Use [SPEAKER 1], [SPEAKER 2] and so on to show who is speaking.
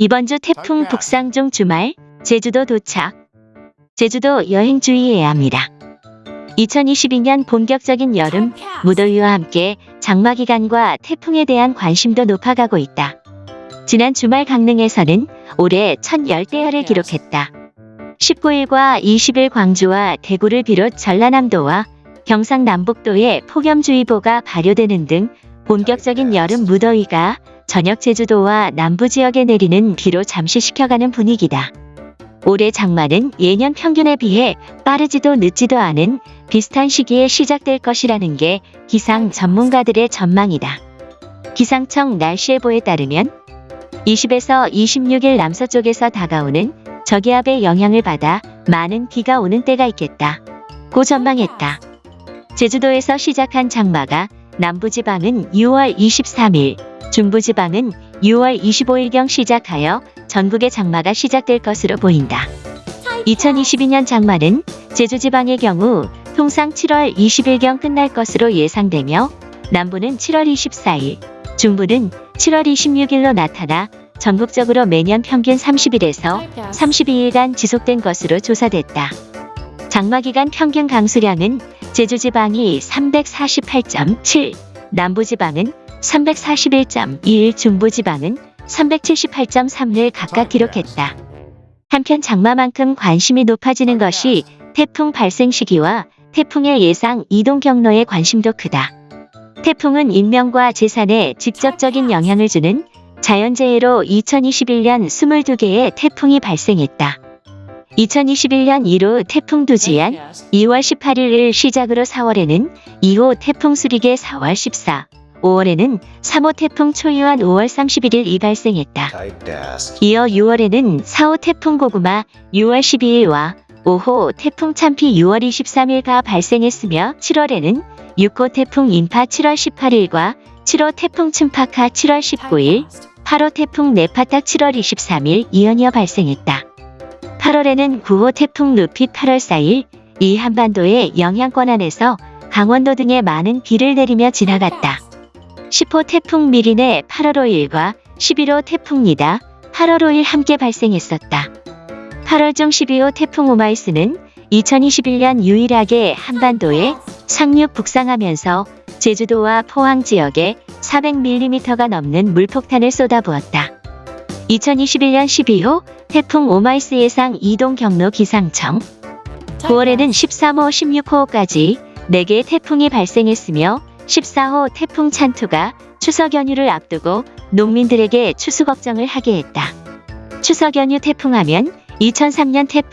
[SPEAKER 1] 이번 주 태풍 북상 중 주말 제주도 도착. 제주도 여행 주의해야 합니다. 2022년 본격적인 여름 무더위와 함께 장마 기간과 태풍에 대한 관심도 높아가고 있다. 지난 주말 강릉에서는 올해 첫 열대야를 기록했다. 19일과 20일 광주와 대구를 비롯 전라남도와 경상남북도에 폭염주의보가 발효되는 등 본격적인 여름 무더위가 저녁 제주도와 남부 지역에 내리는 비로 잠시 식혀가는 분위기다. 올해 장마는 예년 평균에 비해 빠르지도 늦지도 않은 비슷한 시기에 시작될 것이라는 게 기상 전문가들의 전망이다. 기상청 날씨예보에 따르면 20에서 26일 남서쪽에서 다가오는 저기압의 영향을 받아 많은 비가 오는 때가 있겠다. 고 전망했다. 제주도에서 시작한 장마가 남부지방은 6월 23일, 중부지방은 6월 25일경 시작하여 전국의 장마가 시작될 것으로 보인다. 2022년 장마는 제주지방의 경우 통상 7월 20일경 끝날 것으로 예상되며 남부는 7월 24일, 중부는 7월 26일로 나타나 전국적으로 매년 평균 30일에서 32일간 지속된 것으로 조사됐다. 장마 기간 평균 강수량은 제주지방이 348.7, 남부지방은 341.21, 중부지방은 378.3를 각각 기록했다. 한편 장마만큼 관심이 높아지는 것이 태풍 발생 시기와 태풍의 예상 이동 경로에 관심도 크다. 태풍은 인명과 재산에 직접적인 영향을 주는 자연재해로 2021년 22개의 태풍이 발생했다. 2021년 1호 태풍 두지안 2월 18일을 시작으로 4월에는 2호 태풍 수리게 4월 14, 5월에는 3호 태풍 초유한 5월 31일 이 발생했다. 이어 6월에는 4호 태풍 고구마 6월 12일과 5호 태풍 참피 6월 23일가 발생했으며 7월에는 6호 태풍 인파 7월 18일과 7호 태풍 춘파카 7월 19일, 8호 태풍 네파타 7월 23일 이연이어 발생했다. 8월에는 9호 태풍 루피 8월 4일 이 한반도의 영향권 안에서 강원도 등에 많은 비를 내리며 지나갔다. 10호 태풍 미린의 8월 5일과 11호 태풍 니다 8월 5일 함께 발생했었다. 8월 중 12호 태풍 오마이스는 2021년 유일하게 한반도에 상륙 북상하면서 제주도와 포항 지역에 400mm가 넘는 물폭탄을 쏟아부었다. 2021년 12호 태풍 오마이스 예상 이동 경로 기상청 9월에는 13호, 16호까지 4개의 태풍이 발생했으며 14호 태풍 찬투가 추석 연휴를 앞두고 농민들에게 추수 걱정을 하게 했다. 추석 연휴 태풍하면 2003년 태풍